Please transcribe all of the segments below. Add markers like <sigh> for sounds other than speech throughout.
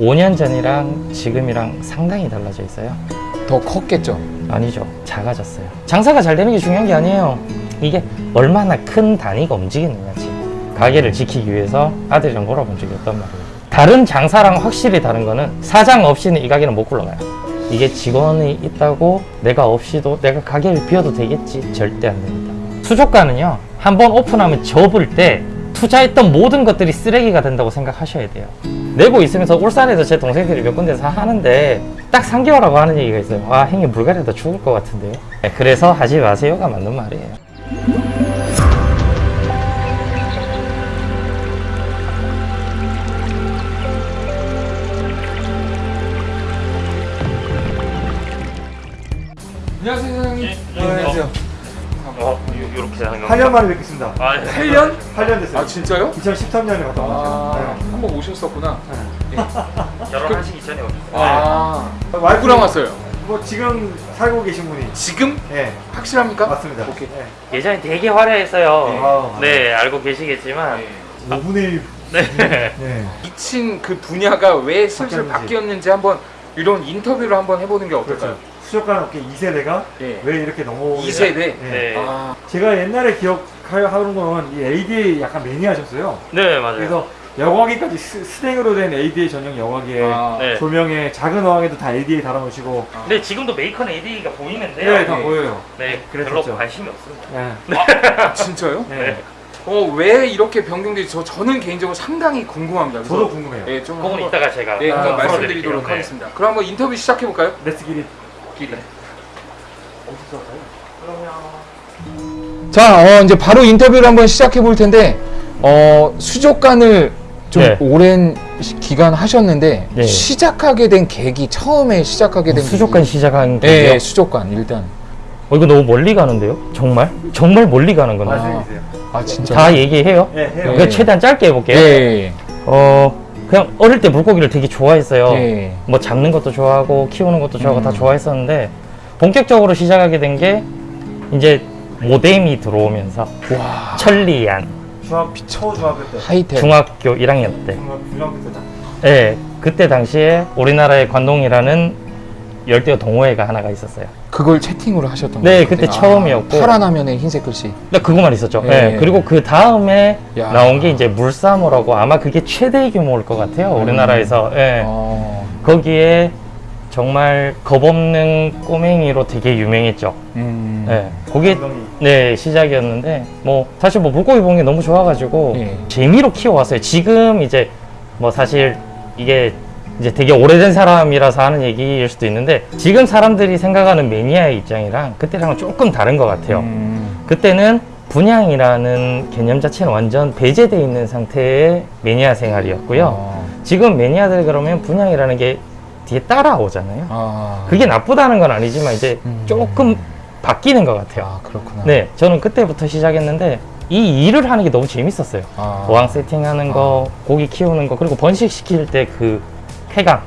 5년 전이랑 지금이랑 상당히 달라져 있어요. 더 컸겠죠. 아니죠. 작아졌어요. 장사가 잘 되는 게 중요한 게 아니에요. 이게 얼마나 큰 단위가 움직이느냐지. 가게를 지키기 위해서 아들이랑 놀아본 적이 없단 말이에요. 다른 장사랑 확실히 다른 거는 사장 없이는 이 가게는 못 굴러가요. 이게 직원이 있다고 내가 없이도 내가 가게를 비워도 되겠지? 절대 안 됩니다. 수족관은요, 한 번 오픈하면 접을 때 투자했던 모든 것들이 쓰레기가 된다고 생각하셔야 돼요. 내고 있으면서 울산에서 제 동생들이 몇 군데서 하는데 딱 3개월 하고 하는 얘기가 있어요. 와, 형님 불가리다 죽을 것 같은데요. 네, 그래서 하지 마세요가 맞는 말이에요. 안녕하세요, 사장님. 예, 안녕하세요. 어, 이렇게 하는 8년 만에 뵙겠습니다. 아, 8년? 8년 됐어요. 아, 진짜요? 2013년에 갔다 아, 왔어요. 한번 오셨었구나. <laughs> 결혼하시기 전에 오셨어요. 아, 네. 와이프랑 누구랑 왔어요? 뭐 지금 살고 계신 분이 지금? 예 확실합니까? 맞습니다. 오케이. 예. 예전에 되게 화려했어요. 아. 네, 알고 계시겠지만. 네. 5분의 1. 네. 네. 미친 그 분야가 왜 슬슬 바뀌었는지. 바뀌었는지 한번 이런 인터뷰를 한번 해보는 게 어떨까요? 그렇죠. 수족관 업계 2세대가 예. 왜 이렇게 넘어오게 2세대? 예. 네. 아, 제가 옛날에 기억하는 거는 이 ADA 약간 매니아셨어요. 네, 맞아요. 그래서 여과기까지 스, 스탱으로 된 ADA 전용 여과기에 아, 네. 조명에 작은 어항에도 다 ADA 달아놓으시고 근데 지금도 메이커는 AD가 보이는데요. 네, 다 네. 보여요. 네, 그랬었죠. 별로 관심이 없습니다. 예. 아, 진짜요? 예. 네. 어, 왜 이렇게 변경되지? 저, 저는 개인적으로 상당히 궁금합니다. 그래서- 저도 궁금해요. 예, 좀 그건 한번, 이따가 제가 네, 한번 아, 말씀드리도록. 네. 하겠습니다. 그럼 한번 인터뷰 시작해볼까요? Let's get it. 길이. 어디서 할까요? 자, 어, 이제 바로 인터뷰를 한번 시작해 볼 텐데, 어, 수족관을 좀 네. 오랜 시- 기간 하셨는데, 네. 시작하게 된 계기, 처음에 시작하게 된 수족관 계기. 시작한 네, 게요. 수족관, 일단. 어, 이거 너무 멀리 가는데요? 정말? 정말 멀리 가는 거네. 말씀해주세요. 아, 진짜. 다 얘기해요? 예, 해요. 그 최대한 짧게 해볼게요. 예. 어, 그냥 어릴 때 물고기를 되게 좋아했어요. 예. 뭐 잡는 것도 좋아하고 키우는 것도 좋아하고 음. 다 좋아했었는데 본격적으로 시작하게 된 게 이제 모뎀이 들어오면서 와. 천리안 중학 초 중학교 때. 하이텔. 중학교 1학년 때. 중학 중학교 때다. 예, 그때 당시에 우리나라의 관동이라는 열대어 동호회가 하나가 있었어요. 그걸 채팅으로 하셨던 네, 거예요? 그때 처음이었고. 파란 화면에 흰색 글씨. 근데 그거만 있었죠. 예. 예. 그리고 그 다음에 야. 나온 게 이제 물사모라고 아마 그게 최대 규모일 것 같아요. 우리나라에서. 예. 어. 거기에 정말 겁없는 꼬맹이로 되게 유명했죠. 음. 예. 그게. 네 시작이었는데 뭐 사실 뭐 물고기 보는 게 너무 좋아가지고 예. 재미로 키워왔어요. 지금 이제 뭐 사실 이게 이제 되게 오래된 사람이라서 하는 얘기일 수도 있는데 지금 사람들이 생각하는 매니아의 입장이랑 그때랑은 조금 다른 것 같아요. 음. 그때는 분양이라는 개념 자체는 완전 배제되어 있는 상태의 매니아 생활이었고요. 어. 지금 매니아들 그러면 분양이라는 게 뒤에 따라오잖아요. 아. 그게 나쁘다는 건 아니지만 이제 음. 조금 바뀌는 것 같아요. 아, 그렇구나. 네, 저는 그때부터 시작했는데 이 일을 하는 게 너무 재밌었어요. 아. 어항 세팅하는 거, 고기 키우는 거, 그리고 번식 시킬 때그 쾌감.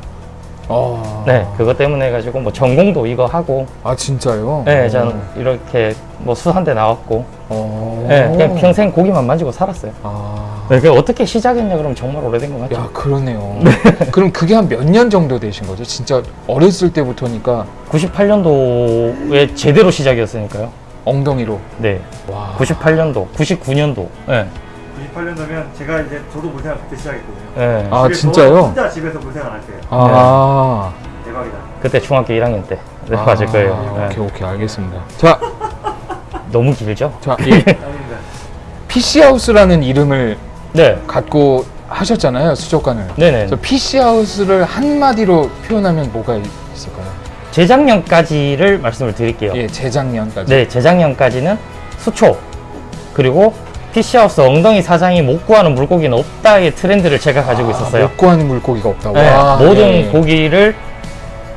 어. 네, 그것 때문에 해가지고 뭐 전공도 이거 하고, 아, 진짜요? 네, 저는 이렇게 뭐 수산대 나왔고, 어. 네, 그냥 평생 고기만 만지고 살았어요. 아. 네, 그 어떻게 시작했냐 그러면 정말 오래된 것 같죠. 야, 그러네요. <laughs> 그럼 그게 한 몇 년 정도 되신 거죠? 진짜 어렸을 때부터니까 98년도에 제대로 시작이었으니까요. 엉덩이로. 네, 와. 98년도, 99년도. 네, 98년도면 제가 이제 저도 물생활 그때 시작했거든요. 네. 아, 진짜요? 저 진짜 집에서 물생활 할 때요. 아. 대박이다. 그때 중학교 1학년 때. 네, 아, 맞을 거예요. 네. 오케이, 오케이, 알겠습니다. 자, <laughs> 너무 길죠? 자, 이 아닙니다. PC하우스라는 이름을 네, 갖고 하셨잖아요, 수족관을. 네네. 저 PC하우스를 한 마디로 표현하면 뭐가 있을까요? 재작년까지를 말씀을 드릴게요. 예, 재작년까지. 네, 재작년까지는 수초 그리고 피시하우스 엉덩이 사장이 못 구하는 물고기는 없다의 트렌드를 제가 가지고 아, 있었어요. 못 구하는 물고기가 없다. 네, 와, 모든 예. 고기를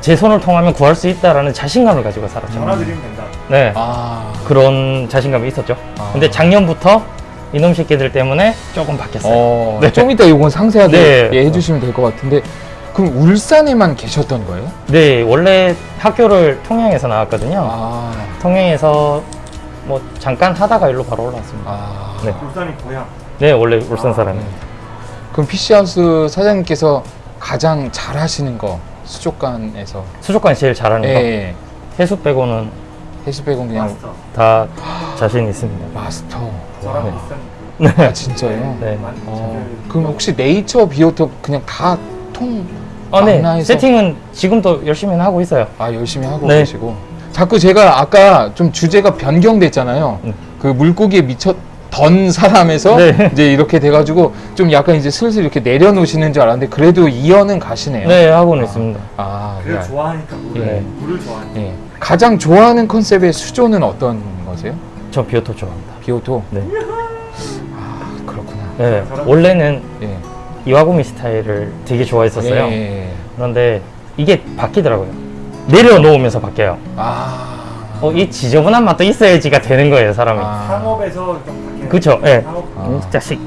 제 손을 통하면 구할 수 있다라는 자신감을 가지고 살았죠. 전화 드리면 된다. 네, 아, 그런 자신감이 있었죠. 아. 근데 작년부터 이놈 새끼들 때문에 조금 바뀌었어요. 어, <laughs> 네. 좀 이따 이건 상세하게 네. 예, 해주시면 될 것 같은데 그럼 울산에만 계셨던 거예요? 네, 원래 학교를 통영에서 나왔거든요. 아, 통영에서 뭐 잠깐 하다가 일로 바로 올라왔습니다. 아. 네. 울산이 고향. 네, 원래 울산 아, 사람이에요. 그럼 PC하우스 사장님께서 가장 잘하시는 거 수족관에서 수족관이 제일 잘하는 예, 거. 예. 해수 빼고는 해수 빼곤 그냥 마스터. 다 자신 있습니다. 마스터. 저랑 네. 비슷한 아 진짜요? <laughs> 네. 어, 그럼 혹시 네이처 비오톱 그냥 다통 어, 네. 망라해서- 세팅은 지금도 열심히 하고 있어요. 아 열심히 하고 네. 계시고 자꾸 제가 아까 좀 주제가 변경됐잖아요. 음. 그 물고기에 미쳤 던 사람에서 네. 이제 이렇게 돼가지고 좀 약간 이제 슬슬 이렇게 내려놓으시는 줄 알았는데 그래도 이어는 가시네요. 네, 하고는 있습니다. 아, 그를 네. 좋아하니까 물을 예. 물을 좋아하니까 예. 가장 좋아하는 컨셉의 수조는 어떤 거세요? 저 비오톱 좋아합니다. 비오톱. 네. 아 그렇구나. 네. 원래는 예. 이와구미 스타일을 되게 좋아했었어요. 예, 예, 예. 그런데 이게 바뀌더라고요. 내려놓으면서 바뀌어요. 아. 어, 이 지저분한 맛도 있어야지가 되는 거예요, 사람이. 아. 상업에서 좀 바뀌는 그쵸, 예. 상업 아. 이 자식.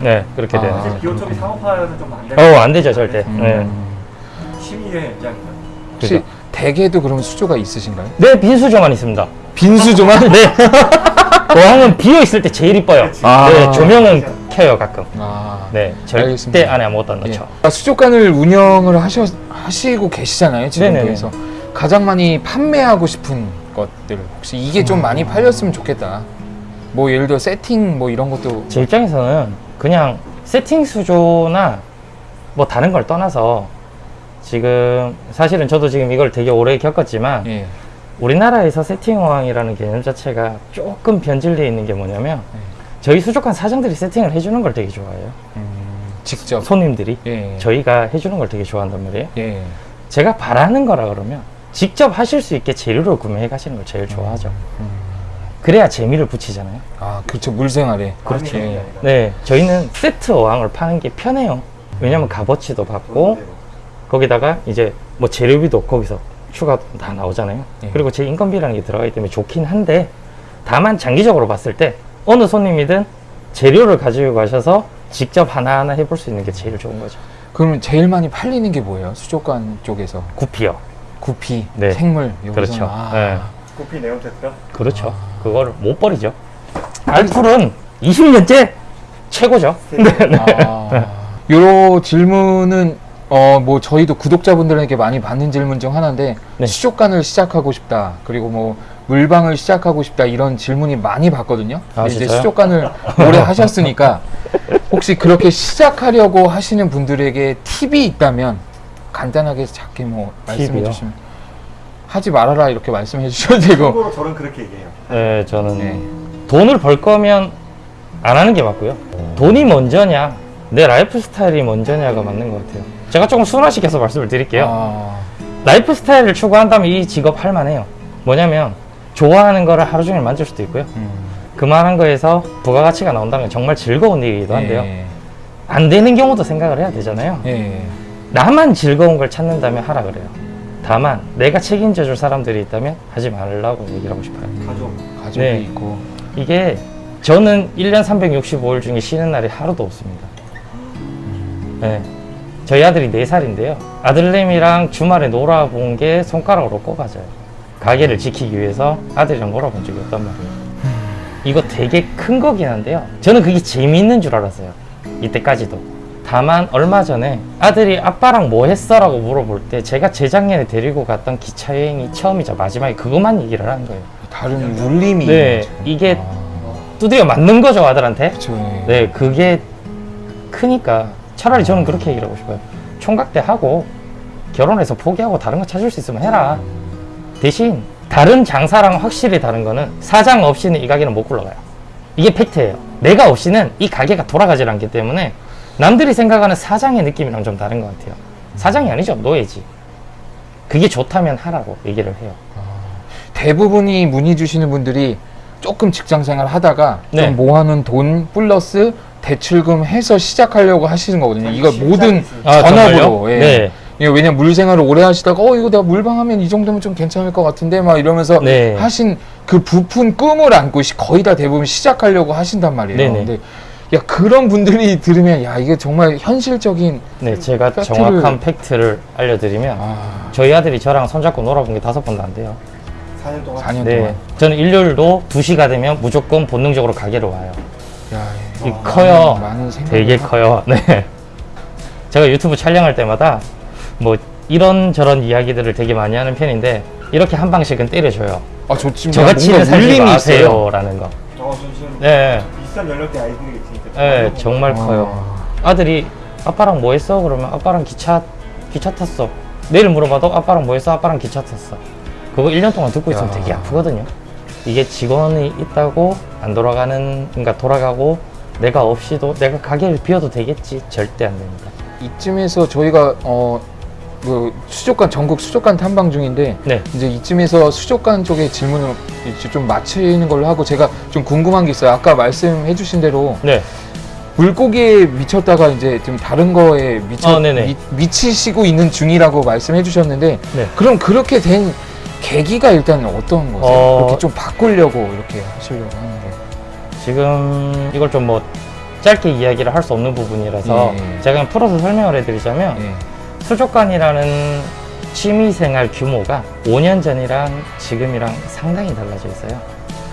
네, 그렇게 아. 돼요. 사실 비오톱이 상업화는 좀안 어, 안 되죠, 절대. 음. 네. 취미의 입장이다. 혹시 그죠. 댁에도 그럼 수조가 있으신가요? 네, 빈 수조만 있습니다. 빈 수조만? <laughs> 네. 어항은 비어 있을 때 제일 이뻐요. 아. 네, 조명은 켜요, 가끔. 아. 네, 절대 알겠습니다. 안에 아무것도 안 예. 넣죠. 아, 수족관을 운영을 하셔, 하시고 계시잖아요, 지금 네네네. 그래서 가장 많이 판매하고 싶은 것들 혹시 이게 좀 많이 팔렸으면 좋겠다. 뭐 예를 들어 세팅 뭐 이런 것도 제 입장에서는 그냥 세팅 수조나 뭐 다른 걸 떠나서 지금 사실은 저도 지금 이걸 되게 오래 겪었지만 예. 우리나라에서 세팅 어항이라는 개념 자체가 조금 변질되어 있는 게 뭐냐면 네. 저희 수족관 사장들이 세팅을 해주는 걸 되게 좋아해요. 음, 직접 손님들이 예. 저희가 해주는 걸 되게 좋아한단 말이에요. 예. 제가 바라는 거라 그러면 직접 하실 수 있게 재료를 구매해 가시는 걸 제일 좋아하죠. 음. 그래야 재미를 붙이잖아요. 아, 그렇죠. 물생활에. 그렇죠. 예. 네, 저희는 세트 어항을 파는 게 편해요. 왜냐면 값어치도 받고 거기다가 이제 뭐 재료비도 거기서 추가 다 나오잖아요. 예. 그리고 제 인건비라는 게 들어가기 때문에 좋긴 한데 다만 장기적으로 봤을 때 어느 손님이든 재료를 가지고 가셔서 직접 하나하나 해볼 수 있는 게 제일 좋은 거죠. 그러면 제일 많이 팔리는 게 뭐예요? 수족관 쪽에서 구피요. 구피, 네. 생물 여기서 그렇죠. 아. 네. 코피 네온 테트라 그렇죠. 그걸 못 버리죠. 알풀은 20년째 최고죠. 아, <laughs> 요 질문은 어 뭐 저희도 구독자분들에게 많이 받는 질문 중 하나인데 네. 수족관을 시작하고 싶다 그리고 뭐 물방을 시작하고 싶다 이런 질문이 많이 받거든요. 아, 이제? 수족관을 오래 하셨으니까 혹시 그렇게 시작하려고 하시는 분들에게 팁이 있다면 간단하게 작게 뭐 말씀해? 주시면 하지 말아라 이렇게 말씀해 주셔도 되고 참고로 저는 그렇게 얘기해요. 네, 저는 네. 돈을 벌 거면 안 하는 게 맞고요. 돈이 먼저냐, 내 라이프 스타일이 먼저냐가 맞는 것 같아요. 제가 조금 순화시켜서 말씀을 드릴게요. 아, 라이프 스타일을 추구한다면 이 직업 할 만해요. 뭐냐면 좋아하는 거를 하루 종일 만질 수도 있고요. 음, 그만한 거에서 부가가치가 나온다면 정말 즐거운 일이기도 한데요. 예, 안 되는 경우도 생각을 해야 되잖아요. 예. 나만 즐거운 걸 찾는다면 하라 그래요. 다만 내가 책임져 줄 사람들이 있다면 하지 말라고 얘기를 하고 싶어요. 가족 가족이 네. 있고 이게 저는 1년 365일 중에 쉬는 날이 하루도 없습니다. 네. 저희 아들이 4살인데요. 아들내미랑 주말에 놀아본 게 손가락으로 꼽아져요. 가게를 지키기 위해서 아들이랑 놀아본 적이 없단 말이에요. 이거 되게 큰 거긴 한데요. 저는 그게 재미있는 줄 알았어요. 이때까지도. 다만 얼마 전에 아들이 아빠랑 뭐 했어? 라고 물어볼 때 제가 재작년에 데리고 갔던 기차 여행이 처음이자 마지막에 그것만 얘기를 한 거예요. 다른 울림이 네. 이게 아, 두드려 맞는 거죠, 아들한테. 그쵸, 예. 네, 그게 크니까 차라리 저는 그렇게 얘기를 하고 싶어요. 총각대 하고 결혼해서 포기하고 다른 거 찾을 수 있으면 해라. 대신 다른 장사랑 확실히 다른 거는 사장 없이는 이 가게는 못 굴러가요. 이게 팩트예요. 내가 없이는 이 가게가 돌아가질 않기 때문에 남들이 생각하는 사장의 느낌이랑 좀 다른 것 같아요. 사장이 아니죠, 노예지. 그게 좋다면 하라고 얘기를 해요. 대부분이 문의 주시는 분들이 조금 직장 생활 하다가 네. 좀 모아놓은 돈 플러스 대출금 해서 시작하려고 하시는 거거든요. 이거 모든. 아, 전업으로. 예. 네. 예, 왜냐면 물 생활을 오래 하시다가 어 이거 내가 물방하면 이 정도면 좀 괜찮을 것 같은데 막 이러면서 네. 하신 그 부푼 꿈을 안고 시- 거의 다 대부분 시작하려고 하신단 말이에요. 네네. 근데 야 그런 분들이 들으면 야 이게 정말 현실적인 네, 제가 팩트를- 정확한 팩트를 알려드리면 아 저희 아들이 저랑 손잡고 놀아본 게 다섯 번도 안 돼요. 4년 동안 4년 네. 동안 저는 일요일도 2시가 되면 무조건 본능적으로 가게로 와요. 야, 이 어, 커요. 많은, 많은 되게 커요. <laughs> 네. 제가 유튜브 촬영할 때마다 뭐 이런저런 이야기들을 되게 많이 하는 편인데 이렇게 한 방씩은 때려줘요. 아, 저 지금 저같이는 뭔가 살지 있어요. 마세요라는 거. 저 지금 네, 비슷한 연령대 아이들이. 네, 정말 커요. 아, 아들이 아빠랑 뭐 했어? 그러면 아빠랑 기차 기차 탔어. 내일 물어봐도 아빠랑 뭐 했어? 아빠랑 기차 탔어. 그거 1년 동안 듣고 있으면 야. 되게 아프거든요. 이게 직원이 있다고 안 돌아가는 그러니까 돌아가고 내가 없이도 내가 가게를 비워도 되겠지 절대 안 됩니다. 이쯤에서 저희가 어, 그 수족관 전국 수족관 탐방 중인데 네. 이제 이쯤에서 수족관 쪽에 질문을 이제 좀 마치는 걸로 하고 제가 좀 궁금한 게 있어요. 아까 말씀해주신 대로 네. 물고기에 미쳤다가 이제 좀 다른 거에 미쳐 어, 네네. 미, 미치시고 있는 중이라고 말씀해주셨는데 네. 그럼 그렇게 된 계기가 일단 어떤 거세요? 어. 그렇게 좀 바꾸려고 이렇게 하시려고 하는데 지금 이걸 좀 뭐 짧게 이야기를 할 수 없는 부분이라서 예. 제가 그냥 풀어서 설명을 해드리자면 예. 수족관이라는 취미생활 규모가 5년 전이랑 지금이랑 상당히 달라져 있어요.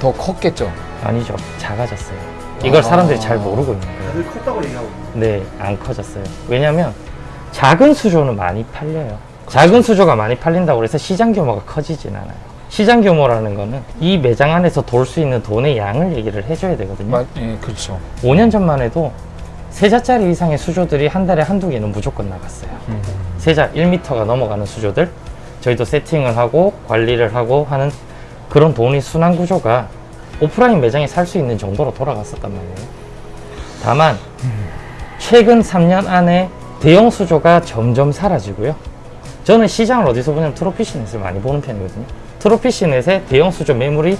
더 컸겠죠. 아니죠. 작아졌어요. 이걸 아. 사람들이 잘 모르고 있는 거예요. 다들 컸다고 얘기하고 있어요. 네, 안 커졌어요. 왜냐면 작은 수조는 많이 팔려요. 작은 수조가 많이 팔린다고 해서 시장 규모가 커지진 않아요. 시장 규모라는 거는 이 매장 안에서 돌 수 있는 돈의 양을 얘기를 해줘야 되거든요. 마, 예, 그렇죠. 5년 전만 해도 세자짜리 이상의 수조들이 한 달에 한두 개는 무조건 나갔어요. 음. 세자 1m가 넘어가는 수조들 저희도 세팅을 하고 관리를 하고 하는 그런 돈이 순환 구조가 오프라인 매장에 살 수 있는 정도로 돌아갔었단 말이에요. 다만 최근 3년 안에 대형 수조가 점점 사라지고요. 저는 시장을 어디서 보냐면 트로피시넷을 많이 보는 편이거든요. 트로피시넷의 대형 수조 매물이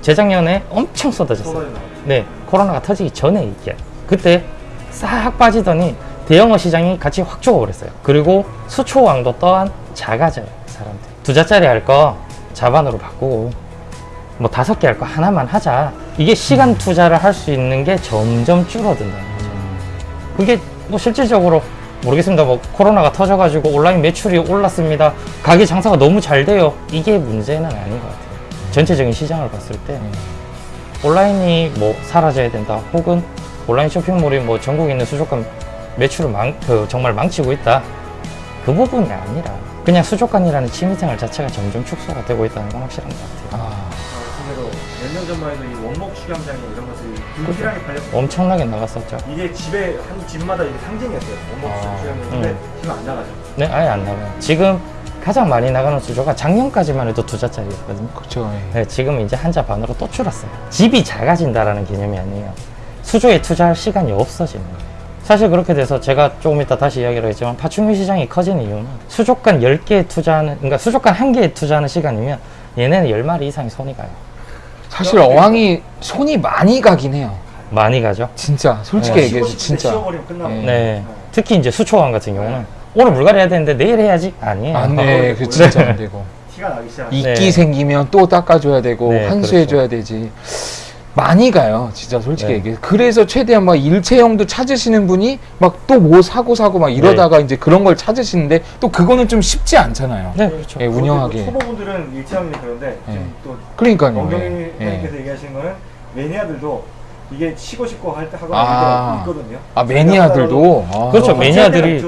재작년에 엄청 쏟아졌어요. 네, 코로나가 터지기 전에 얘기야. 그때 싹 빠지더니 대형어 시장이 같이 확 죽어버렸어요. 그리고 수초왕도 또한 작아져요, 사람들. 두 자짜리 할 거 자반으로 바꾸고, 뭐 다섯 개 할 거 하나만 하자. 이게 시간 투자를 할 수 있는 게 점점 줄어든다는 거죠. 그게 뭐 실질적으로 모르겠습니다. 뭐 코로나가 터져가지고 온라인 매출이 올랐습니다. 가게 장사가 너무 잘 돼요. 이게 문제는 아닌 것 같아요. 전체적인 시장을 봤을 때 음. 온라인이 뭐 사라져야 된다 혹은 온라인 쇼핑몰이 뭐 전국에 있는 수족관 매출을 망, 그 정말 망치고 있다 그 부분이 아니라 그냥 수족관이라는 취미생활 자체가 점점 축소가 되고 있다는 건 확실한 것 같아요 아, 말씀대로 몇년 전만 해도 이 원목 수영장에 이런 것들이 불필하게 팔렸어요. 엄청나게 나갔었죠 이게 집에 한 집마다 이게 상징이었어요. 원목 아, 수영장인데 음. 지금 안 나가죠. 네 아예 안 나가요 지금 가장 많이 나가는 수조가 작년까지만 해도 두 자짜리였거든요 그렇죠. 예. 네, 지금 이제 한 자 반으로 또 줄었어요. 집이 작아진다라는 개념이 아니에요. 수조에 투자할 시간이 없어지는 거예요. 사실 그렇게 돼서 제가 조금 이따 다시 이야기를 하겠지만 파충류 시장이 커지는 이유는 수족관 10개에 투자하는, 그러니까 수족관 1개에 투자하는 시간이면 얘네는 10마리 이상이 손이 가요. 사실 어항이 손이 많이 가긴 해요. 많이 가죠. 진짜 솔직히 네. 얘기해서 싶을 때 진짜 끝나고. 네. 네. 특히 이제 수초원 같은 경우는 오늘 물갈이 해야 되는데 내일 해야지? 아니에요. 안 돼. 그 진짜 안 되고 <laughs> 티가 나기 시작. 이끼 네. 생기면 또 닦아줘야 되고 네, 환수해줘야 되지. 많이 가요, 진짜 솔직히 네. 얘기해. 그래서 최대한 막 일체형도 찾으시는 분이 막 또 뭐 사고 사고 막 이러다가 이제 그런 걸 찾으시는데 또 그거는 좀 쉽지 않잖아요. 네, 그렇죠. 예, 운영하기. 초보분들은 일체형이 그런데 예. 지금 또 그러니까요. 원경님께서 예. 얘기하시는 거는 매니아들도 이게 치고 싶고 할 때 하거나 아. 있거든요. 아 매니아들도. 아. 그렇죠. 어, 매니아들이.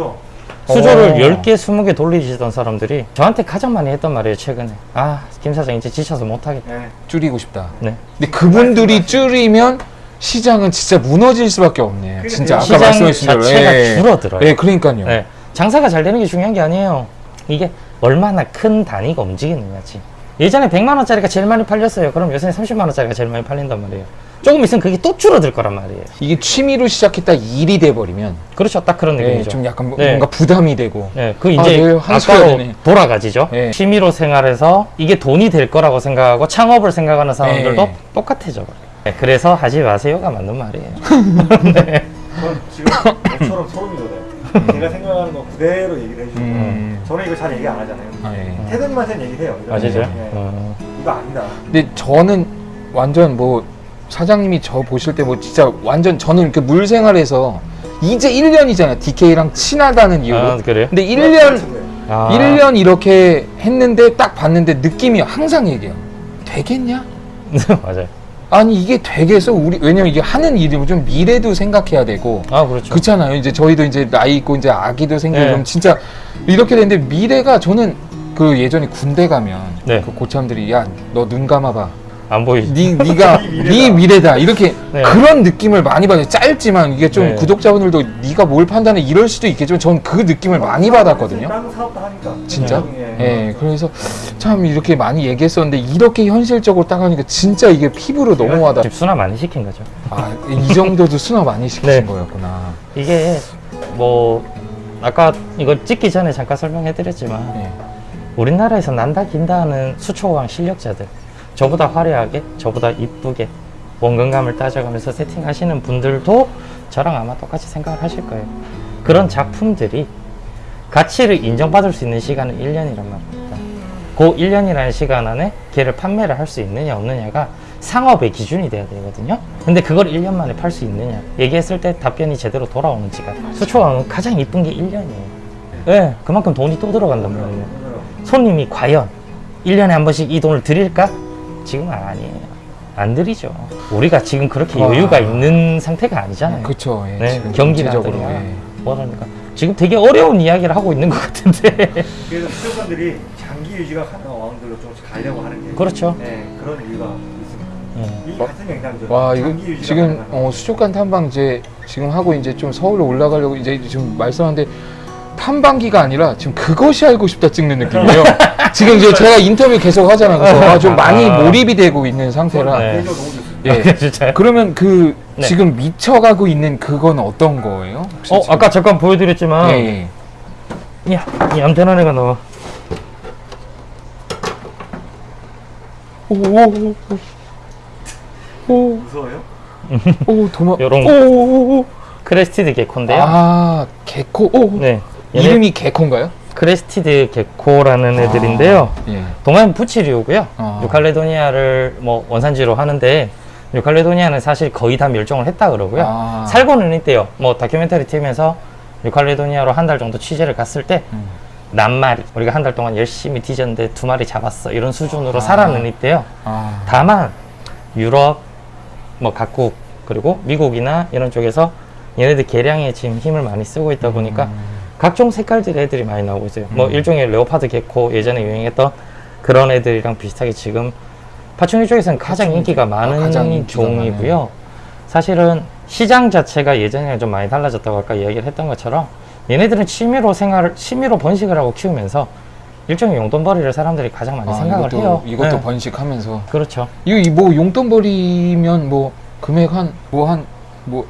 수조를 어. 10개, 20개 돌리시던 사람들이 저한테 가장 많이 했던 말이에요, 최근에. 아, 김 사장 이제 지쳐서 못하겠다. 네. 줄이고 싶다. 네. 근데 그분들이 줄이면 시장은 진짜 무너질 수밖에 없네. 진짜 아까 시장 말씀하신 대로. 자체가 예. 줄어들어요. 예, 그러니까요. 네. 장사가 잘 되는 게 중요한 게 아니에요. 이게 얼마나 큰 단위가 움직이느냐지. 예전에 100만 원짜리가 제일 많이 팔렸어요. 그럼 요새는 30만 원짜리가 제일 많이 팔린단 말이에요. 조금 있으면 그게 또 줄어들 거란 말이에요. 이게 취미로 시작했다 일이 돼버리면 그렇죠. 딱 그런 예, 느낌이죠. 좀 약간 뭐- 네. 뭔가 부담이 되고. 네, 그 아, 이제 환수해야 아까로 되네. 돌아가지죠. 네. 취미로 생활해서 이게 돈이 될 거라고 생각하고 창업을 생각하는 사람들도 네. 똑같아져 버려요. 네, 그래서 하지 마세요가 맞는 말이에요. <laughs> 전 지금 저처럼 소름이 돋아요. 제가 생각하는 거 그대로 얘기를 해주시고 음. 저는 이거 잘 얘기 안 하잖아요. 아, 예. 태든맛은 얘기해요. 이런 아시죠? 거. 예. 어. 이거 아니다. 근데 저는 완전 뭐 사장님이 저 보실 때 뭐 진짜 완전 저는 이렇게 물 생활에서 이제 1년이잖아요. DK랑 친하다는 이유로. 아, 그래요? 근데 1년 아. 1년 이렇게 했는데 딱 봤는데 느낌이 항상 얘기해요. 되겠냐? <laughs> 맞아요. 아니 이게 되겠어 우리 왜냐면 이게 하는 일이면 좀 미래도 생각해야 되고 아 그렇죠. 그렇잖아요. 이제 저희도 이제 나이 있고 이제 아기도 생기고 네. 진짜 이렇게 되는데 미래가 저는 그 예전에 군대 가면 네. 그 고참들이 야 너 눈 감아봐. 안 보이지. 네 네가 <laughs> 네 미래다. 네 미래다 이렇게 네. 그런 느낌을 많이 받아요. 짧지만 이게 좀 네. 구독자분들도 네가 뭘 판단해 이럴 수도 있겠지만 전 그 느낌을 많이 받았거든요. 다른 사업도 하니까. 진짜? 예. 예, 그래서 참 이렇게 많이 얘기했었는데 이렇게 현실적으로 딱 하니까 진짜 이게 피부로 너무 와닿. 집 수납 많이 시킨 거죠. 아, 이 정도도 수납 많이 <laughs> 시키신 네. 거였구나. 이게 뭐 아까 이거 찍기 전에 잠깐 설명해드렸지만 예. 우리나라에서 난다 긴다 하는 수초강 실력자들 저보다 화려하게 저보다 이쁘게 원근감을 따져가면서 세팅하시는 분들도 저랑 아마 똑같이 생각을 하실 거예요. 그런 작품들이 가치를 인정받을 수 있는 시간은 1년이란 말입니다. 그 1년이라는 시간 안에 걔를 판매를 할 수 있느냐 없느냐가 상업의 기준이 돼야 되거든요. 근데 그걸 1년 만에 팔 수 있느냐. 얘기했을 때 답변이 제대로 돌아오는지가 수초강은 가장 이쁜 게 1년이에요. 네, 그만큼 돈이 또 들어간단 말이에요. 손님이 과연 1년에 한 번씩 이 돈을 드릴까? 지금은 아니에요. 안 드리죠. 우리가 지금 그렇게 와. 여유가 있는 상태가 아니잖아요. 그쵸. 예, 네, 지금 전체적으로, 예. 뭐라니까 지금 되게 어려운 이야기를 하고 있는 것 같은데. <laughs> 그래서 수족관들이 장기 유지가 가능한 왕들로 조금씩 가려고 하는 게. 그렇죠. 네, 그런 이유가 있습니다. 예. 이 같은 영상들. 와 이거 지금 어, 수족관 탐방 이제 지금 하고 이제 좀 서울로 올라가려고 이제 좀 말씀하는데 탐방기가 아니라 지금 그것이 알고 싶다 찍는 느낌이에요. <laughs> 지금 이제 제가 인터뷰 계속 하잖아요. 그래서 아, 좀 많이 아. 몰입이 되고 있는 상태라. 네. 대조 너무 좋습니다. 예. 진짜요? 그러면 그 네. 지금 미쳐가고 있는 그건 어떤 거예요? 혹시 어, 지금? 아까 잠깐 보여드렸지만 예, 예. 야, 이 얌전한 애가 나와. 오오오 오, 무서워요? 오, 도마. 요런. Crested gecko인데요. 아, Gecko. 오. 네. 이름이 gecko인가요? Crested gecko라는 애들인데요. 아, 예. 도마뱀붙이류고요. 아. 뉴칼레도니아를 뭐 원산지로 하는데 뉴칼레도니아는 사실 거의 다 멸종을 했다 그러고요. 아. 살고는 있대요. 뭐 다큐멘터리 팀에서 뉴칼레도니아로 한 달 정도 취재를 갔을 때 음. 낱마리 우리가 한 달 동안 열심히 뒤졌는데 두 마리 잡았어 이런 수준으로 아. 살아는 있대요. 아. 다만 유럽 뭐 각국 그리고 미국이나 이런 쪽에서 얘네들 개량에 지금 힘을 많이 쓰고 있다 보니까 음. 각종 색깔들의 애들이 많이 나오고 있어요. 뭐 음. 일종의 레오파드 개코 예전에 유행했던 그런 애들이랑 비슷하게 지금 파충류 쪽에서는 가장 인기가 많은 아, 가장 종이고요. 사실은 시장 자체가 예전이랑 좀 많이 달라졌다고 아까 이야기를 했던 것처럼 얘네들은 취미로 생활을 취미로 번식을 하고 키우면서 일종의 용돈벌이를 사람들이 가장 많이 아, 생각을 이것도, 해요. 이것도 네. 번식하면서 그렇죠. 이거 이뭐 용돈벌이면 뭐 금액 한 뭐한뭐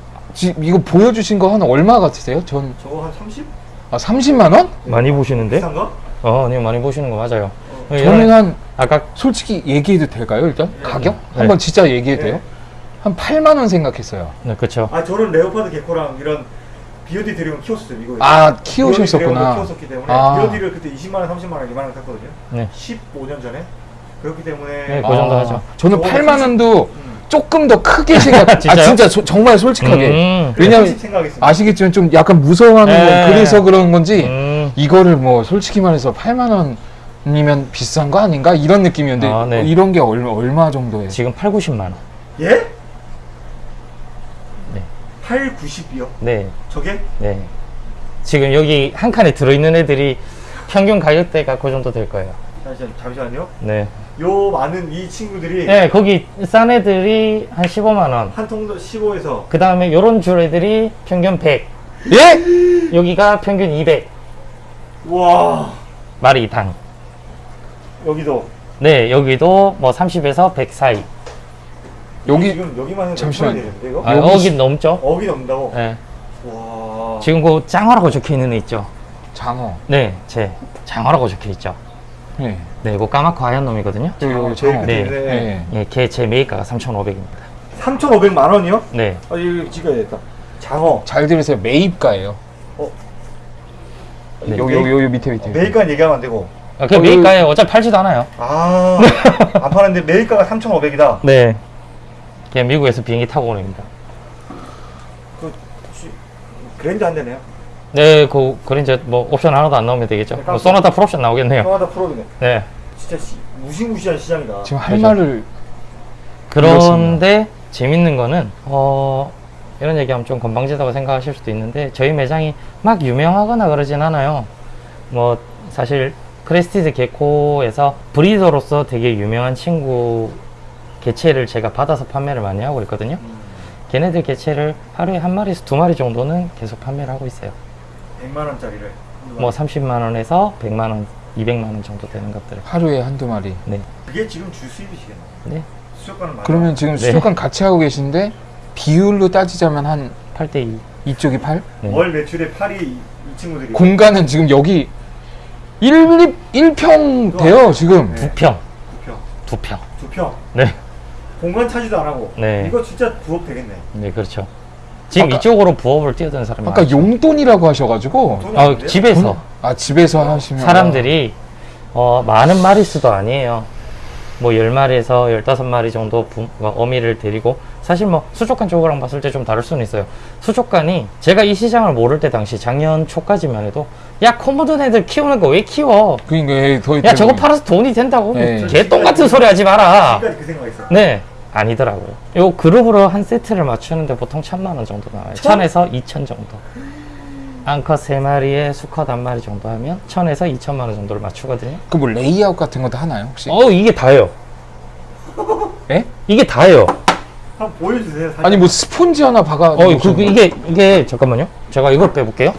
이거 보여주신 거 한 얼마 같으세요? 전 저거 한 30? 아, 30만 원? 많이 보시는데? 비싼가? 어, 네 많이 보시는 거 맞아요. 저는 한 아까 솔직히 얘기해도 될까요? 일단 가격 네. 한번 진짜 얘기해도 네. 돼요? 한 8만 원 생각했어요. 네, 그렇죠. 아 저는 leopard gecko랑 이런 bearded dragon 키웠었어요 미국에. 아 키우셨었구나. 키웠었기 때문에 아. bearded를 그때 20만 원, 30만 원, 2만 원 샀거든요. 네. 15년 전에. 그렇기 때문에 네, 그 정도 하죠. 저는 저거 8만 원도 음. 조금 더 크게 생각. <laughs> 아? 진짜 소- 정말 솔직하게. 음, 왜냐면 30 생각했습니다. 아시겠지만 좀 약간 무서워하는 네. 건 그래서 그런 건지 음, 이거를 뭐 솔직히 말해서 8만 원 이면 비싼 거 아닌가 이런 느낌이었는데 아, 네. 어, 이런 게 얼마, 얼마 정도예요? 지금 8, 90만 원. 예? 네. 8, 90이요? 네, 저게? 네. 지금 여기 한 칸에 들어있는 애들이 평균 가격대가 그 정도 될 거예요. 잠시만, 잠시만요. 네. 요 많은 이 친구들이 네, 거기 싼 애들이 한 15만 원. 한 통도 15에서 그 다음에 요런 줄 애들이 평균 100. 예? 여기가 평균 200. 와 마리 당. 여기도 네, 여기도 뭐 30에서 100 사이. 여기 지금 여기만 해도 잠시만요. 잠시만 되는데 이거? 아, 여기 넘죠? 어기 넘는다고? 네. 와 지금 그 장어라고 적혀 있는 애 있죠? 장어. 네, 제 장어라고 적혀 있죠. 네. 네, 이거 까맣고 하얀 놈이거든요. 여기 여기 장어. 제일 네. 끝에 네. 예, 걔제 메이커가 3,500입니다. 3,500만 원이요? 네. 아 이거 찍어야겠다 장어 잘 들으세요. 매입가예요. 네. 여기 여기 여기 밑에 밑에. 매일가 얘기하면 안 되고 아, 그 어, 메이커에 어차피 팔지도 않아요. 아 안 파는데 매일가가 3,500이다 네. 걔 미국에서 비행기 타고 오랍니다. 그 지- 그랜드 한 대네요 네, 그, 그린저 뭐 옵션 하나도 안 나오면 되겠죠. 네, 뭐 소나타 풀옵션 나오겠네요. 평화다 프로드네 네. 진짜 시, 무시무시한 시장이다 지금 할 그죠. 말을 그런데 재밌는 거는 어 이런 얘기하면 좀 건방지다고 생각하실 수도 있는데 저희 매장이 막 유명하거나 그러진 않아요. 뭐 사실 crested gecko에서 breeder로서 되게 유명한 친구 개체를 제가 받아서 판매를 많이 하고 있거든요. 걔네들 개체를 하루에 한 마리에서 두 마리 정도는 계속 판매를 하고 있어요. 100만 원짜리를 뭐 30만 원에서 100만 원, 200만 원 정도 되는 것들을. 하루에 한두 마리. 네. 그게 지금 주 수입이시겠네. 네. 수족관은 맞아. 그러면 지금 네. 수족관 같이 하고 계신데 비율로 따지자면 한 8대 2. 이쪽이 8? 네. 월 매출의 8이 이, 이 친구들이 공간은 지금 여기 1, 1평 돼요, 지금. 네. 두 평. 두 평, 두 평. 두 평. 네. 공간 차지도 안 하고. 네. 이거 진짜 부업 되겠네. 네, 그렇죠. 지금 아까- 이쪽으로 부업을 뛰어드는 사람이 아까 많죠. 용돈이라고 하셔가지고. 아? 집에서 아, 집에서 하시면. 사람들이 어, 많은 마리수도 아니에요. 뭐 10마리에서 15마리 정도 부, 뭐 어미를 데리고 사실 뭐 수족관 쪽이랑 봤을 때 좀 다를 수는 있어요. 수족관이 제가 이 시장을 모를 때 당시 작년 초까지만 해도 야 코모든 애들 키우는 거 왜 키워? 그러니까 예, 더야 저거 팔아서 돈이 된다고 네. 개똥 같은 소리 하지 마라. 그. 네 아니더라고요. 요 그룹으로 한 세트를 맞추는데 보통 천만 원 정도 나와요. 천? 천에서 이천 정도. 암컷 세 마리에 수컷 한 마리 정도 하면 천에서 이천만 원 정도를 맞추거든요. 그 뭐 레이아웃 같은 것도 하나요, 혹시? 어 이게 다예요. 예? 이게 다예요. 한번 보여주세요. 사진. 아니 뭐 스폰지 하나 박아. 어 그, 그 이게 이게 잠깐만요. 제가 이걸 빼볼게요.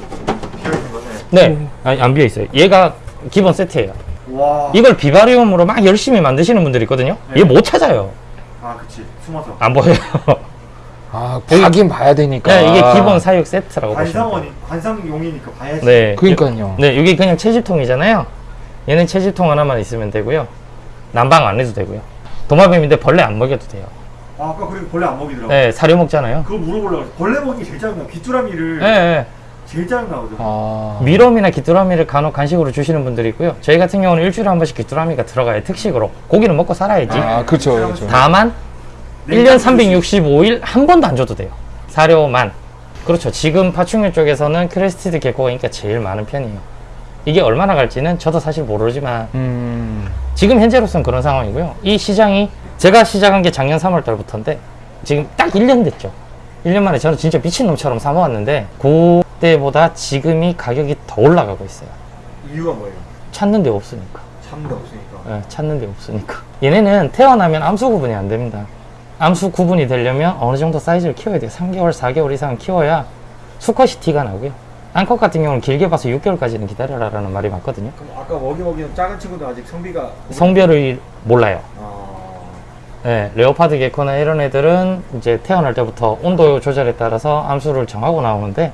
비어있는 거네. 네, 아니, 안 비어 있어요. 얘가 기본 세트예요. 와. 이걸 vivarium으로 막 열심히 만드시는 분들이 있거든요. 네. 얘 못 찾아요. 아, 그치. 숨어서. 안 보여요. 아, 봐긴 봐야 되니까. 네, 이게 기본 사육 세트라고. 관상원이 관상용이니까 봐야지. 네. 그러니까요. 네, 이게 그냥 채집통이잖아요. 얘는 채집통 하나만 있으면 되고요. 난방 안 해도 되고요. 도마뱀인데 벌레 안 먹여도 돼요. 아, 아까 그리고 벌레 안 먹이더라고. 네, 사료 먹잖아요. 그거 물어보려고. 벌레 먹이 제일 짜증나. 귀뚜라미를 네, 네. 제일 짜증 나거든. 아. 미럼이나 귀뚜라미를 간혹 간식으로 주시는 분들이 있고요. 저희 같은 경우는 일주일에 한 번씩 귀뚜라미가 들어가요. 특식으로. 고기는 먹고 살아야지. 아, 그렇죠. 그렇죠. 다만 네, 1년 365일 한 번도 안 줘도 돼요. 사료만. 그렇죠. 지금 파충류 쪽에서는 crested gecko가 인기가 제일 많은 편이에요. 이게 얼마나 갈지는 저도 사실 모르지만 음. 지금 현재로서는 그런 상황이고요. 이 시장이 제가 시작한 게 작년 3월 달부터인데 지금 딱 1년 됐죠. 1년 만에 저는 진짜 미친놈처럼 사모았는데 그때보다 지금이 가격이 더 올라가고 있어요. 이유가 뭐예요? 찾는 데 없으니까. 참도 없으니까. 예, 찾는 데 없으니까. 얘네는 태어나면 암수 구분이 안 됩니다. 암수 구분이 되려면 어느 정도 사이즈를 키워야 돼요. 3개월, 4개월 이상 키워야 수컷이 티가 나고요. 암컷 같은 경우는 길게 봐서 6개월까지는 기다려라라는 말이 맞거든요. 그럼 아까 먹이 먹이는 작은 친구도 아직 성비가 성별을 몰라요. 아... 네, leopard gecko나 이런 애들은 이제 태어날 때부터 온도 조절에 따라서 암수를 정하고 나오는데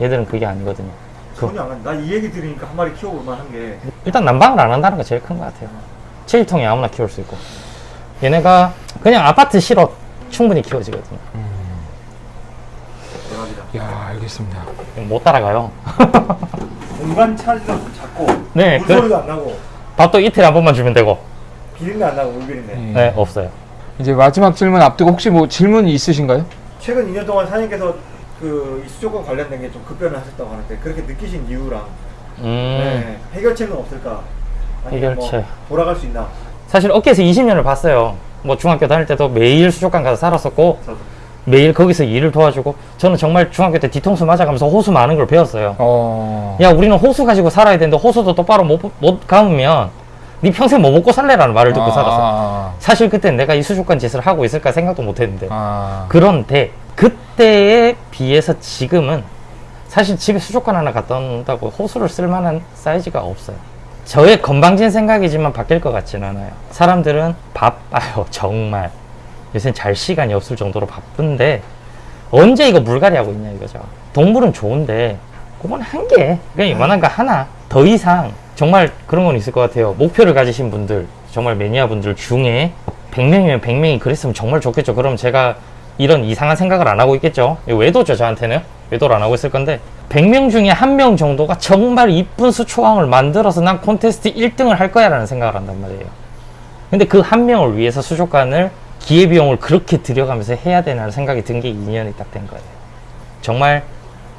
얘들은 그게 아니거든요. 그- 전혀 안 간다. 나이 얘기 들으니까 한 마리 키워볼만 한 게. 일단 난방을 안 한다는 게 제일 큰 것 같아요. 체질통이 아무나 키울 수 있고. 얘네가 그냥 아파트 실어 충분히 키워지거든요. 대박이다. 야, 알겠습니다. 못 따라가요. <laughs> 공간 차지도 작고. 네, 그- 물소리도 안 나고. 밥도 이틀에 한 번만 주면 되고. 비린내 안 나고 물 비린내. 예. 네, 없어요. 이제 마지막 질문 앞두고 혹시 뭐 질문 있으신가요? 최근 2년 동안 사장님께서 그 이 수족관 관련된 게 좀 급변을 하셨다고 하는데 그렇게 느끼신 이유랑 음, 네, 해결책은 없을까? 아니면 해결책. 뭐 돌아갈 수 있나? 사실 업계에서 20년을 봤어요. 뭐 중학교 다닐 때도 매일 수족관 가서 살았었고, 저도. 매일 거기서 일을 도와주고, 저는 정말 중학교 때 뒤통수 맞아가면서 호수 많은 걸 배웠어요. 어. 야, 우리는 호수 가지고 살아야 되는데, 호수도 똑바로 못, 못 감으면, 네 평생 뭐 먹고 살래라는 말을 듣고 아, 살았어. 아, 사실 그땐 내가 이 수족관 짓을 하고 있을까 생각도 못 했는데. 아. 그런데, 그때에 비해서 지금은, 사실 집에 수족관 하나 갖다 놓는다고 호수를 쓸 만한 사이즈가 없어요. 저의 건방진 생각이지만 바뀔 것 같지는 않아요. 사람들은 바빠요, <laughs> 정말. 요새 잘 시간이 없을 정도로 바쁜데, 언제 이거 물갈이 하고 있냐 이거죠. 동물은 좋은데, 그건 한 개, 그냥 이만한 거 하나. 더 이상, 정말 그런 건 있을 것 같아요. 목표를 가지신 분들, 정말 매니아 분들 중에 100명이면 100명이 그랬으면 정말 좋겠죠. 그럼 제가 이런 이상한 생각을 안 하고 있겠죠. 외도죠, 저한테는. 외도를 안 하고 있을 건데, 100명 중에 한 명 정도가 정말 이쁜 수초왕을 만들어서 난 콘테스트 1등을 할 거야 라는 생각을 한단 말이에요. 근데 그 한 명을 위해서 수족관을 기회비용을 그렇게 들여가면서 해야 되나 생각이 든 게 2년이 딱 된 거예요. 정말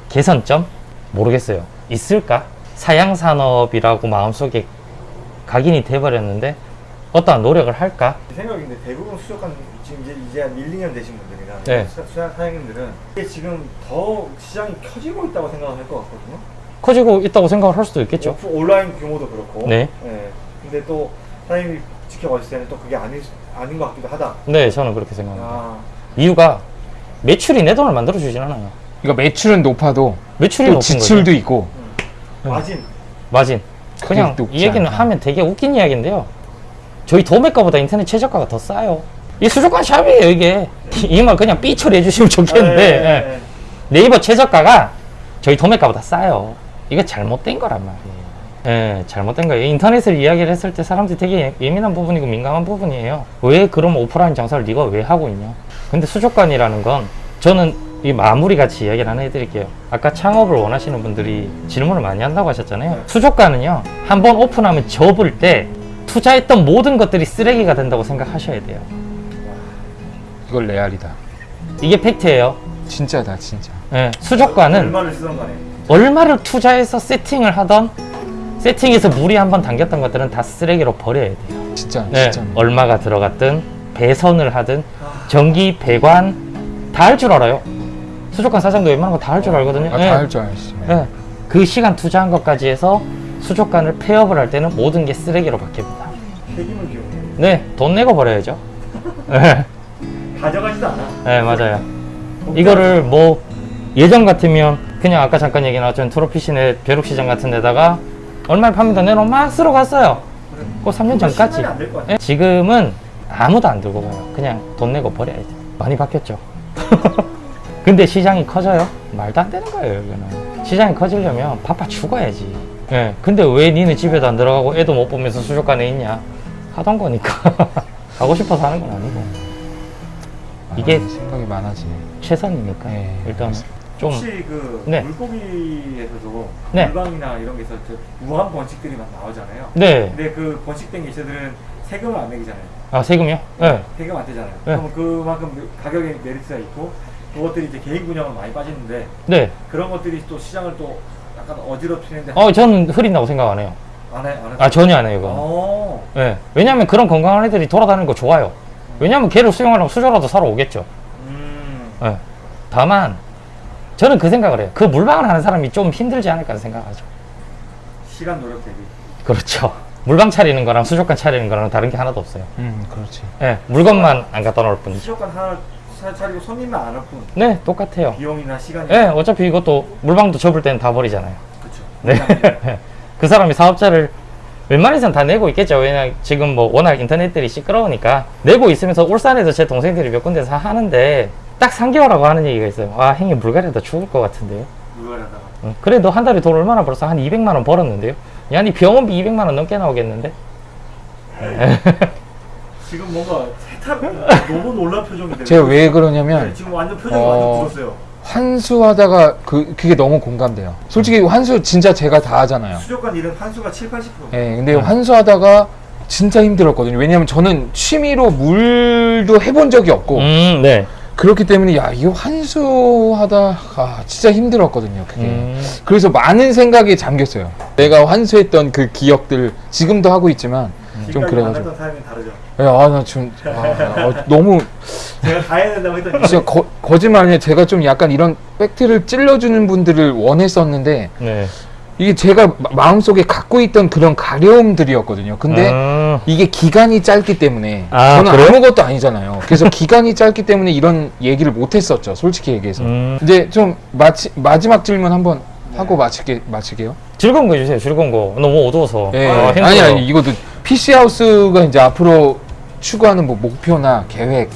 개선점? 모르겠어요. 있을까? 사양산업이라고 마음속에 각인이 돼버렸는데 어떠한 노력을 할까? 제 생각인데 대부분 수족관 지금 이제 이제 한 1, 2년 되신 분들이나 네. 수- 수산 사장님들은 이게 지금 더 시장이 켜지고 있다고 생각을 할 것 같거든요. 커지고 있다고 생각을 할 수도 있겠죠. 오프- 온라인 규모도 그렇고. 네. 예. 근데 또 사장님이 지켜봤을 때는 또 그게 아니, 아닌 것 같기도 하다. 네, 저는 그렇게 생각합니다. 아, 이유가 매출이 내 돈을 만들어 주진 않아요. 그러니까 매출은 높아도 매출이 또 높은 지출도 거죠. 있고 음. 마진. 마진. 그게 그냥 이 얘기는 않다. 하면 되게 웃긴 이야기인데요. 저희 도매가보다 인터넷 최저가가 더 싸요. 이 수족관 샵이에요, 이게. <laughs> 이 말 그냥 삐 처리해 주시면 좋겠는데. 예, 예. 예, 예. 네이버 최저가가 저희 도매가보다 싸요. 이거 잘못된 거란 말이에요. 예, 잘못된 거예요. 인터넷을 이야기를 했을 때 사람들이 되게 예- 예민한 부분이고 민감한 부분이에요. 왜 그럼 오프라인 장사를 네가 왜 하고 있냐? 근데 수족관이라는 건 저는 이 마무리 같이 이야기를 하나 해드릴게요. 아까 창업을 원하시는 분들이 질문을 많이 한다고 하셨잖아요. 네. 수족관은요, 한번 오픈하면 접을 때 투자했던 모든 것들이 쓰레기가 된다고 생각하셔야 돼요. 이걸 레알이다. 이게 팩트예요. 진짜다 진짜. 예, 수족관은 얼마를 쓰던 간에. 얼마를 투자해서 세팅을 하던 세팅해서 물이 한번 담겼던 것들은 다 쓰레기로 버려야 돼요. 진짜 네, 진짜. 얼마가 들어갔든 배선을 하든 전기 배관 다 할 줄 알아요. 수족관 사장도 웬만한 거 다 할 줄 알거든요. 아, 예. 다할 줄 알지. 예. 그 시간 투자한 것까지 해서 수족관을 폐업을 할 때는 모든 게 쓰레기로 바뀝니다. 폐기물 기용. 네, 돈 내고 버려야죠. 예, 가져가지도 않아. 예, 맞아요. 이거를 뭐 예전 같으면 그냥 아까 잠깐 얘기 나왔던 트로피시네 벼룩시장 같은 데다가 얼마에 팝니다 내놓으면 막 쓰러 갔어요. 그 3년 전까지. 예, 지금은 아무도 안 들고 가요. 그냥 돈 내고 버려야 돼. 많이 바뀌었죠. <laughs> 근데 시장이 커져요? 말도 안 되는 거예요, 이거는. 시장이 커지려면 바빠 죽어야지. 예. 근데 왜 니는 집에도 안 들어가고 애도 못 보면서 수족관에 있냐? 하던 거니까. <laughs> 가고 싶어서 하는 건 아니고. 이게- 아, 생각이 많아지네. 최선이니까. 네, 일단 좀. 혹시 그 네. 물고기에서도 네. 물방이나 이런 게서 저 무한 번식들이 막 나오잖아요. 네. 근데 그 번식된 개체들은 세금을 안 매기잖아요. 아, 세금이요? 네. 세금 안 떼잖아요. 네. 그러면 그만큼 가격에 메리트가 있고 그것들이 이제 개인 분양은 많이 빠지는데 네. 그런 것들이 또 시장을 또 약간 어지럽히는데 어, 저는 흐린다고 생각 안 해요. 안 해, 안 해. 아, 전혀 안 해요, 이거. 어. 예. 왜냐면 그런 건강한 애들이 돌아다니는 거 좋아요. 왜냐면 걔를 수용하려면 수저라도 사러 오겠죠. 음. 예. 다만, 저는 그 생각을 해요. 그 물방을 하는 사람이 좀 힘들지 않을까 생각하죠. 시간 노력 대비. 그렇죠. 물방 차리는 거랑 수족관 차리는 거랑 다른 게 하나도 없어요. 음, 그렇지. 예. 물건만 안 갖다 놓을 뿐이죠. 수족관 하나 차- 차리고 손님만 안올 뿐. 네, 똑같아요. 비용이나 시간이. 예, 어차피 이것도 물방도 접을 때는 다 버리잖아요. 그렇죠. 네. <laughs> 그 사람이 사업자를 웬만해서는 다 내고 있겠죠. 왜냐 지금 뭐 워낙 인터넷들이 시끄러우니까 내고 있으면서 울산에서 제 동생들이 몇 군데서 하는데 딱 3개월하고 하는 얘기가 있어요. 아, 형님 물갈이다 죽을 것 같은데요. 물갈이하다가. 응. 그래 너한 달에 돈 얼마나 벌었어? 한 200만 원 벌었는데요. 야, 니 병원비 200만 원 넘게 나오겠는데? <laughs> 지금 뭔가 세탁 너무 놀란 표정인데. 제가 왜 네, 그러냐면 지금 완전 표정이 어, 완전 굳었어요. 환수하다가 그 그게 너무 공감돼요. 솔직히 환수 진짜 제가 다 하잖아요. 수족관 일은 환수가 7, 80%. 예, 근데 음. 환수하다가 진짜 힘들었거든요. 왜냐면 저는 취미로 물도 해본 적이 없고 음, 네. 그렇기 때문에 야 이거 환수하다가 진짜 힘들었거든요. 그게. 음, 그래서 많은 생각에 잠겼어요. 내가 환수했던 그 기억들 지금도 하고 있지만 좀 지금까지 그래가지고 다르죠. 아나 지금 아, 어, 너무 제가 다 해야 된다고 했더니 진짜 거, 거짓말 아니에요. 제가 좀 약간 이런 팩트를 찔러주는 분들을 원했었는데 네. 이게 제가 마- 마음속에 갖고 있던 그런 가려움들이었거든요. 근데 음, 이게 기간이 짧기 때문에 아, 저는 그래요? 아무것도 아니잖아요. 그래서 기간이 짧기 때문에 이런 얘기를 못했었죠. 솔직히 얘기해서. 음. 이제 좀 마치, 마지막 질문 한번 하고 마칠게 마칠게요. 즐거운 거 해주세요. 즐거운 거. 너무 어두워서. 예. 아. 아니 아니 이것도 PC 하우스가 이제 앞으로 추구하는 뭐 목표나 계획.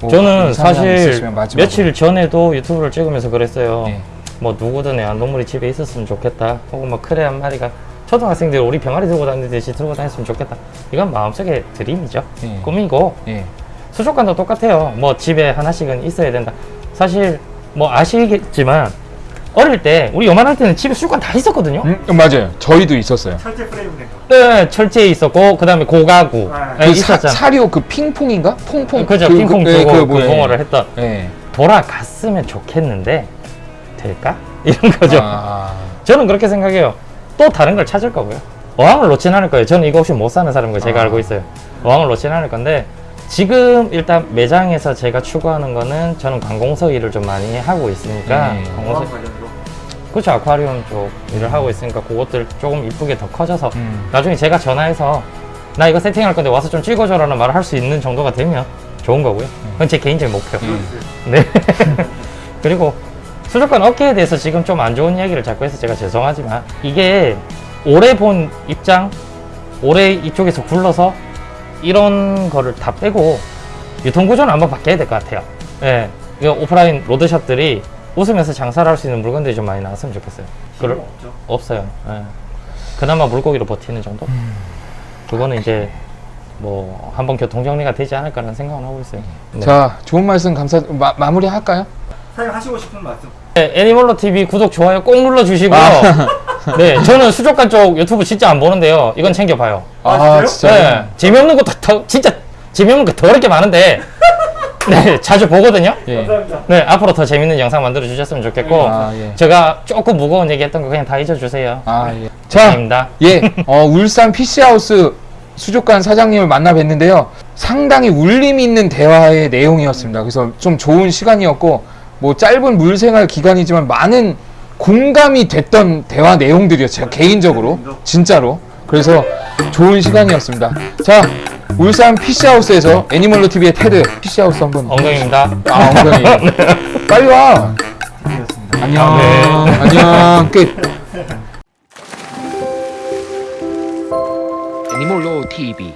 뭐 저는 사실. 며칠 전에도 유튜브를 찍으면서 그랬어요. 네. 뭐 누구든 애완동물이 집에 있었으면 좋겠다. 혹은 뭐 크레 한 마리가 초등학생들 우리 병아리 들고 다니듯이 들고 다녔으면 좋겠다. 이건 마음속의 드림이죠. 예. 꿈이고 예. 수족관도 똑같아요. 뭐 집에 하나씩은 있어야 된다. 사실 뭐 아시겠지만 어릴 때 우리 요만할 때는 집에 수족관 다 있었거든요. 음, 맞아요. 저희도 있었어요. 철제 프레임 된 거. 네, 철제에 있었고 그다음에 고가구 아, 네, 그 사, 있었잖아. 사료 그 핑퐁인가? 퐁퐁. 그죠 그, 핑퐁 그, 주고 예, 그, 그 뭐예요? 공어를 했던 예. 돌아갔으면 좋겠는데 될까? <laughs> 이런 거죠. 아, 저는 그렇게 생각해요. 또 다른 걸 찾을 거고요. 어항을 놓진 않을 거예요. 저는 이거 없이 못 사는 사람인 거 제가 아. 알고 있어요. 어항을 놓진 않을 건데 지금 일단 매장에서 제가 추구하는 거는 저는 관공서 일을 좀 많이 하고 있으니까 음. 관공서. 그렇죠 아쿠아리움 쪽 일을 하고 있으니까 그것들 조금 이쁘게 더 커져서 음. 나중에 제가 전화해서 나 이거 세팅할 건데 와서 좀 찍어줘 라는 말을 할 수 있는 정도가 되면 좋은 거고요. 그건 제 개인적인 목표. 음. <laughs> 네. <laughs> 그리고 수족관 업계에 대해서 지금 좀 안 좋은 이야기를 자꾸 해서 제가 죄송하지만 이게 오래 본 입장, 오래 이쪽에서 굴러서 이런 거를 다 빼고 유통구조는 한번 바뀌어야 될 것 같아요. 예. 이거 오프라인 로드샵들이 웃으면서 장사를 할 수 있는 물건들이 좀 많이 나왔으면 좋겠어요. 그럴, 없죠. 없어요. 예. 그나마 물고기로 버티는 정도? 그거는 이제 뭐 한번 교통 정리가 되지 않을까라는 생각은 하고 있어요. 네. 자, 좋은 말씀 감사. 마, 마무리 할까요? 사장님 하시고 싶은 말씀. 네, 애니멀로 TV 구독 좋아요 꼭 눌러 주시고요. 아. <laughs> 네, 저는 수족관 쪽 유튜브 진짜 안 보는데요. 이건 챙겨 봐요. 아, 진짜요? 네, 재미없는 것도 더 진짜 재미없는 거 더럽게 많은데 네, 자주 보거든요. <laughs> 예. 네, 앞으로 더 재밌는 영상 만들어 주셨으면 좋겠고 아, 예. 제가 조금 무거운 얘기했던 거 그냥 다 잊어주세요. 아, 예. 자, 감사합니다. 예, <laughs> 어, 울산 PC하우스 수족관 사장님을 만나 뵀는데요. 상당히 울림 있는 대화의 내용이었습니다. 그래서 좀 좋은 시간이었고, 뭐 짧은 물생활 기간이지만 많은 공감이 됐던 대화 내용들이었어요. 제가 개인적으로. 진짜로. 그래서 좋은 시간이었습니다. 자, 울산 PC하우스에서 애니멀로 TV의 테드 PC하우스 한번. 엉덩이입니다. 아, 엉덩이. <laughs> 빨리 와. 안녕. 네. 안녕. 끝. 애니몰로 TV